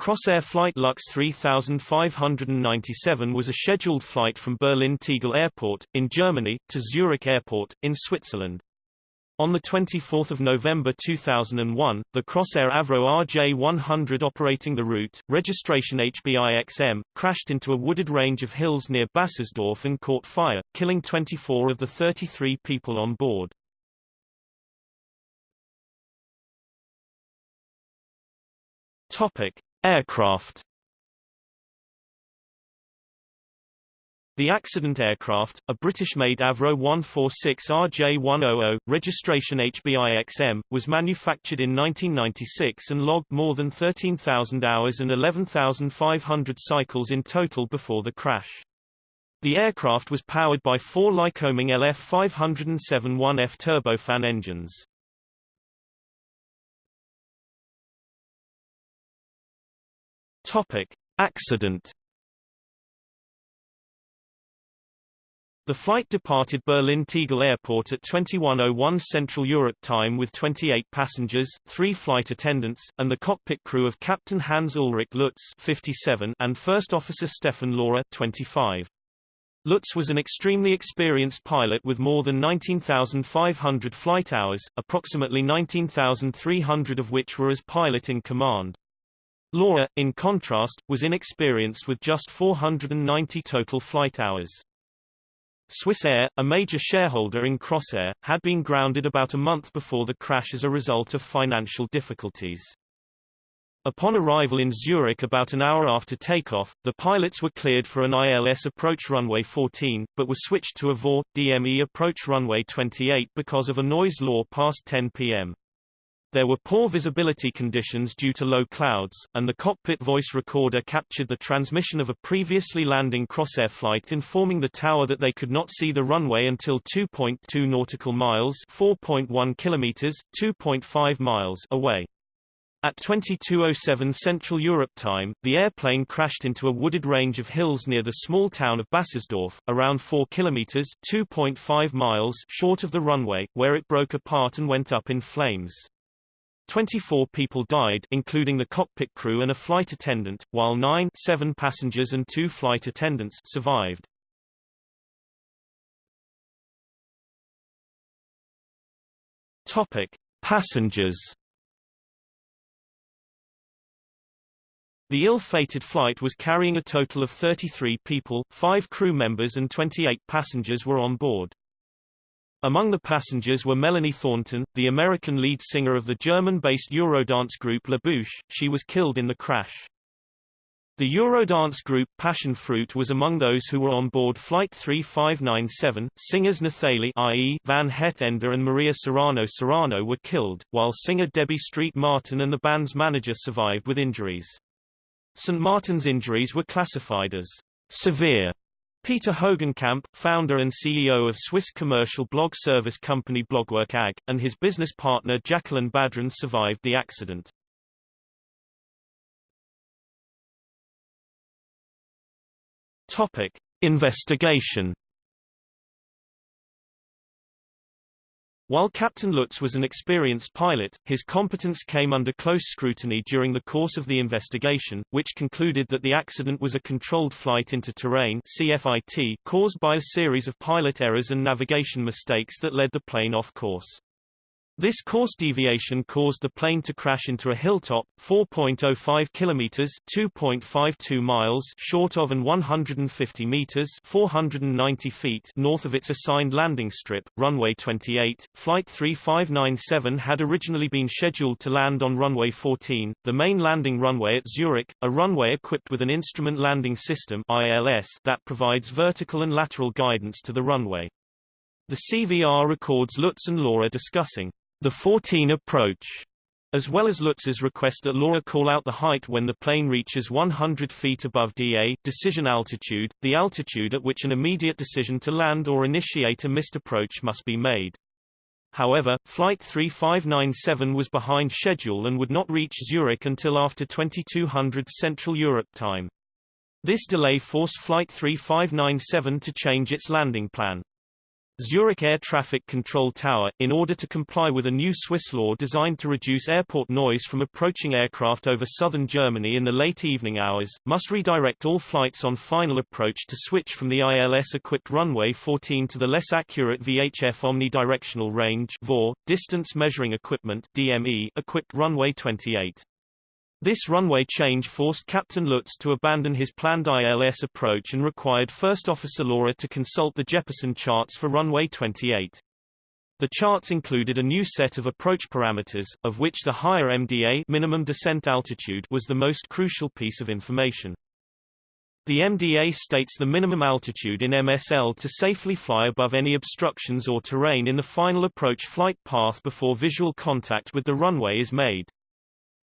Crossair Flight Lux 3597 was a scheduled flight from Berlin Tegel Airport, in Germany, to Zurich Airport, in Switzerland. On 24 November 2001, the Crossair Avro RJ100 operating the route, registration HBIXM, crashed into a wooded range of hills near Bassersdorf and caught fire, killing 24 of the 33 people on board. Topic. Aircraft The accident aircraft, a British-made Avro 146 RJ100, registration HBIXM, was manufactured in 1996 and logged more than 13,000 hours and 11,500 cycles in total before the crash. The aircraft was powered by four Lycoming LF 507-1F turbofan engines. Topic: Accident. The flight departed Berlin Tegel Airport at 2101 Central Europe time with 28 passengers, 3 flight attendants, and the cockpit crew of Captain Hans Ulrich Lutz 57 and First Officer Stefan Laurer 25. Lutz was an extremely experienced pilot with more than 19,500 flight hours, approximately 19,300 of which were as pilot in command. Laurer, in contrast, was inexperienced with just 490 total flight hours. Swissair, a major shareholder in Crossair, had been grounded about a month before the crash as a result of financial difficulties. Upon arrival in Zurich about an hour after takeoff, the pilots were cleared for an ILS approach runway 14, but were switched to a VOR, DME approach runway 28 because of a noise law past 10 p.m. There were poor visibility conditions due to low clouds, and the cockpit voice recorder captured the transmission of a previously landing Crossair flight informing the tower that they could not see the runway until 2.2 nautical miles 4.1 kilometers, 2.5 miles away. At 2207 Central Europe time, the airplane crashed into a wooded range of hills near the small town of Bassersdorf, around 4 kilometers 2.5 miles short of the runway, where it broke apart and went up in flames. 24 people died including the cockpit crew and a flight attendant, while nine seven passengers and two flight attendants survived. Topic. Passengers The ill-fated flight was carrying a total of 33 people, five crew members and 28 passengers were on board. Among the passengers were Melanie Thornton, the American lead singer of the German-based Eurodance group La Bouche. She was killed in the crash. The Eurodance group Passion Fruit was among those who were on board Flight 3597. Singers Nathalie i.e. Van Het Ende and Maria Serrano Serrano were killed, while singer Debbie Street Martin and the band's manager survived with injuries. St. Martin's injuries were classified as severe Peter Hogenkamp, founder and CEO of Swiss commercial blog service company Blogwork AG, and his business partner Jacqueline Badran survived the accident. Topic: Investigation While Captain Lutz was an experienced pilot, his competence came under close scrutiny during the course of the investigation, which concluded that the accident was a controlled flight into terrain CFIT caused by a series of pilot errors and navigation mistakes that led the plane off course. This course deviation caused the plane to crash into a hilltop, 4.05 kilometers (2.52 miles) short of and 150 meters (490 feet) north of its assigned landing strip, runway 28. Flight 3597 had originally been scheduled to land on runway 14, the main landing runway at Zurich, a runway equipped with an instrument landing system (ILS) that provides vertical and lateral guidance to the runway. The CVR records Lutz and Laura discussing the 14 approach, as well as Lutz's request that Laurer call out the height when the plane reaches 100 feet above DA decision altitude, the altitude at which an immediate decision to land or initiate a missed approach must be made. However, Flight 3597 was behind schedule and would not reach Zurich until after 2200 Central Europe time. This delay forced Flight 3597 to change its landing plan. Zurich Air Traffic Control Tower, in order to comply with a new Swiss law designed to reduce airport noise from approaching aircraft over southern Germany in the late evening hours, must redirect all flights on final approach to switch from the ILS-equipped runway 14 to the less accurate VHF omnidirectional range VOR, distance measuring equipment DME, equipped runway 28. This runway change forced Captain Lutz to abandon his planned ILS approach and required First Officer Laura to consult the Jeppesen charts for runway 28. The charts included a new set of approach parameters, of which the higher MDA minimum descent altitude was the most crucial piece of information. The MDA states the minimum altitude in MSL to safely fly above any obstructions or terrain in the final approach flight path before visual contact with the runway is made.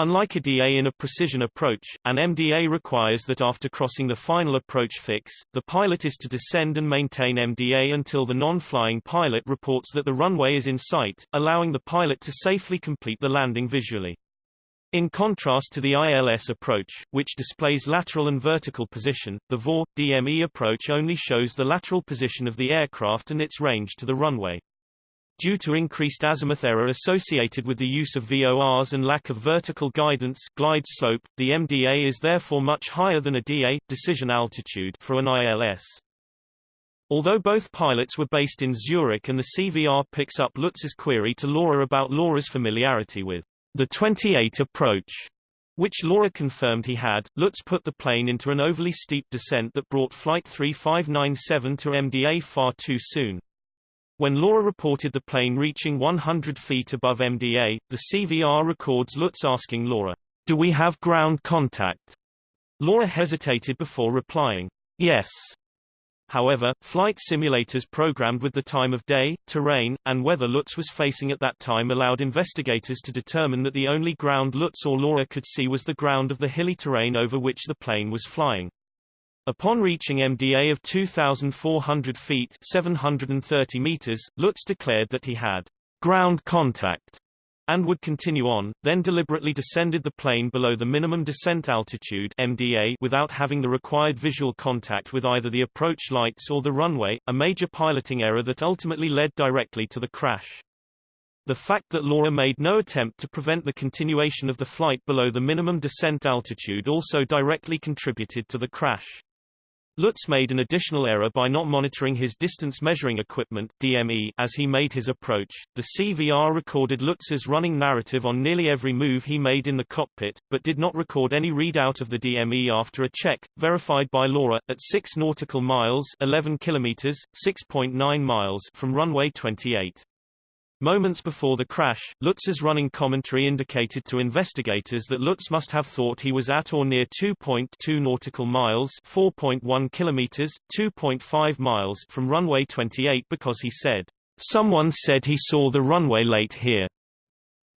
Unlike a DA in a precision approach, an MDA requires that after crossing the final approach fix, the pilot is to descend and maintain MDA until the non-flying pilot reports that the runway is in sight, allowing the pilot to safely complete the landing visually. In contrast to the ILS approach, which displays lateral and vertical position, the VOR, DME approach only shows the lateral position of the aircraft and its range to the runway. Due to increased azimuth error associated with the use of VORs and lack of vertical guidance glide slope, the MDA is therefore much higher than a DA decision altitude for an ILS. Although both pilots were based in Zurich and the CVR picks up Lutz's query to Laura about Laura's familiarity with the 28 approach, which Laura confirmed he had, Lutz put the plane into an overly steep descent that brought Flight 3597 to MDA far too soon. When Laura reported the plane reaching 100 feet above MDA, the CVR records Lutz asking Laura, Do we have ground contact? Laura hesitated before replying, Yes. However, flight simulators programmed with the time of day, terrain, and weather Lutz was facing at that time allowed investigators to determine that the only ground Lutz or Laura could see was the ground of the hilly terrain over which the plane was flying. Upon reaching MDA of 2,400 feet 730 meters, Lutz declared that he had ground contact and would continue on, then deliberately descended the plane below the minimum descent altitude MDA without having the required visual contact with either the approach lights or the runway, a major piloting error that ultimately led directly to the crash. The fact that Laurer made no attempt to prevent the continuation of the flight below the minimum descent altitude also directly contributed to the crash. Lutz made an additional error by not monitoring his distance measuring equipment DME as he made his approach. The CVR recorded Lutz's running narrative on nearly every move he made in the cockpit, but did not record any readout of the DME after a check, verified by Laura, at 6 nautical miles 11 kilometers, 6.9 miles from runway 28. Moments before the crash, Lutz's running commentary indicated to investigators that Lutz must have thought he was at or near 2.2 nautical miles 4.1 kilometers, 2.5 miles from runway 28 because he said, Someone said he saw the runway late here.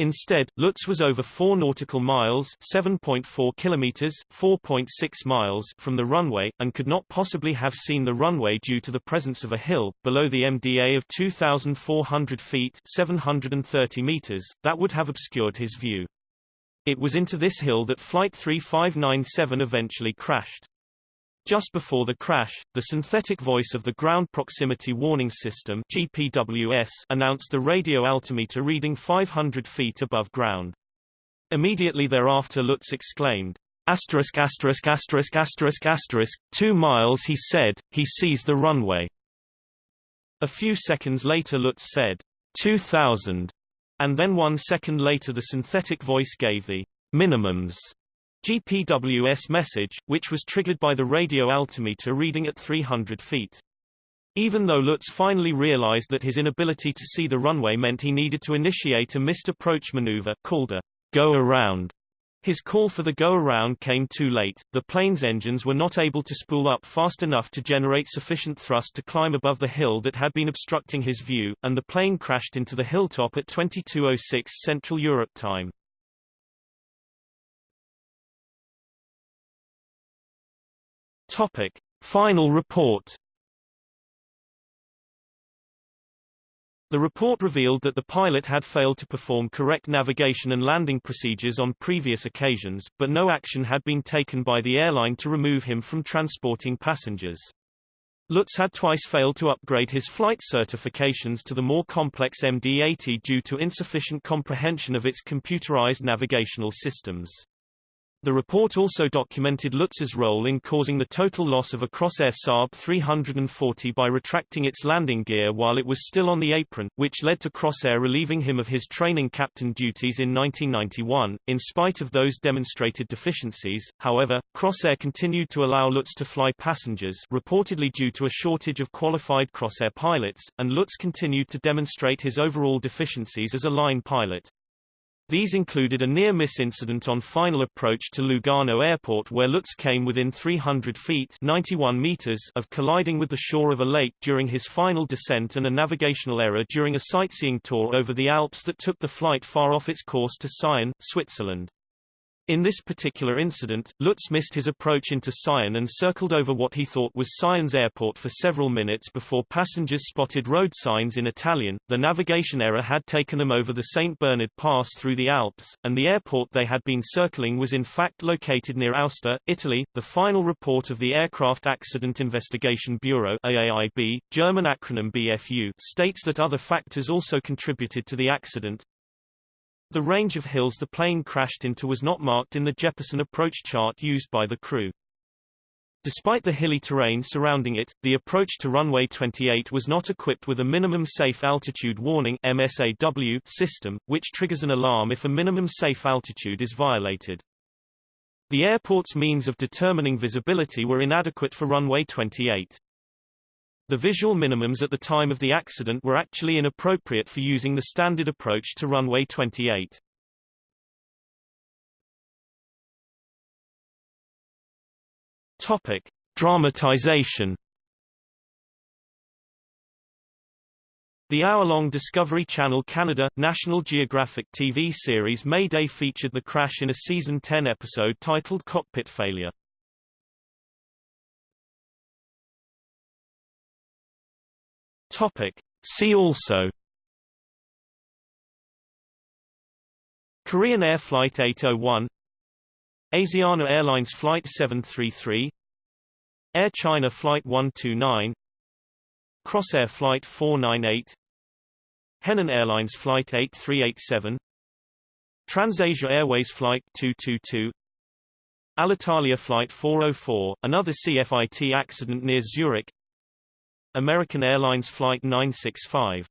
Instead, Lutz was over 4 nautical miles 7.4 kilometers, 4.6 miles from the runway, and could not possibly have seen the runway due to the presence of a hill, below the MDA of 2,400 feet 730 meters, that would have obscured his view. It was into this hill that Flight 3597 eventually crashed. Just before the crash, the synthetic voice of the Ground Proximity Warning System GPWS announced the radio altimeter reading 500 feet above ground. Immediately thereafter Lutz exclaimed, asterisk asterisk asterisk asterisk asterisk, two miles he said, he sees the runway. A few seconds later Lutz said, 2000, and then one second later the synthetic voice gave the minimums GPWS message, which was triggered by the radio altimeter reading at 300 feet. Even though Lutz finally realized that his inability to see the runway meant he needed to initiate a missed approach maneuver called a go-around, his call for the go-around came too late, the plane's engines were not able to spool up fast enough to generate sufficient thrust to climb above the hill that had been obstructing his view, and the plane crashed into the hilltop at 2206 Central Europe time. Topic. Final report The report revealed that the pilot had failed to perform correct navigation and landing procedures on previous occasions, but no action had been taken by the airline to remove him from transporting passengers. Lutz had twice failed to upgrade his flight certifications to the more complex MD-80 due to insufficient comprehension of its computerized navigational systems. The report also documented Lutz's role in causing the total loss of a Crossair Saab 340 by retracting its landing gear while it was still on the apron, which led to Crossair relieving him of his training captain duties in 1991. In spite of those demonstrated deficiencies, however, Crossair continued to allow Lutz to fly passengers reportedly due to a shortage of qualified Crossair pilots, and Lutz continued to demonstrate his overall deficiencies as a line pilot. These included a near-miss incident on final approach to Lugano Airport where Lutz came within 300 feet 91 meters of colliding with the shore of a lake during his final descent and a navigational error during a sightseeing tour over the Alps that took the flight far off its course to Sion, Switzerland. In this particular incident, Lutz missed his approach into Sion and circled over what he thought was Sion's airport for several minutes before passengers spotted road signs in Italian. The navigation error had taken them over the St. Bernard Pass through the Alps, and the airport they had been circling was in fact located near Aosta, Italy. The final report of the Aircraft Accident Investigation Bureau AAIB, German acronym BFU, states that other factors also contributed to the accident, the range of hills the plane crashed into was not marked in the Jeppesen approach chart used by the crew. Despite the hilly terrain surrounding it, the approach to runway 28 was not equipped with a minimum safe altitude warning MSAW system, which triggers an alarm if a minimum safe altitude is violated. The airport's means of determining visibility were inadequate for runway 28. The visual minimums at the time of the accident were actually inappropriate for using the standard approach to runway 28. Topic: Dramatization. The hour-long Discovery Channel Canada, National Geographic TV series Mayday featured the crash in a season 10 episode titled Cockpit Failure. Topic. See also Korean Air Flight 801 Asiana Airlines Flight 733 Air China Flight 129 Crossair Flight 498 Henan Airlines Flight 8387 TransAsia Airways Flight 222 Alitalia Flight 404, another CFIT accident near Zurich American Airlines Flight 965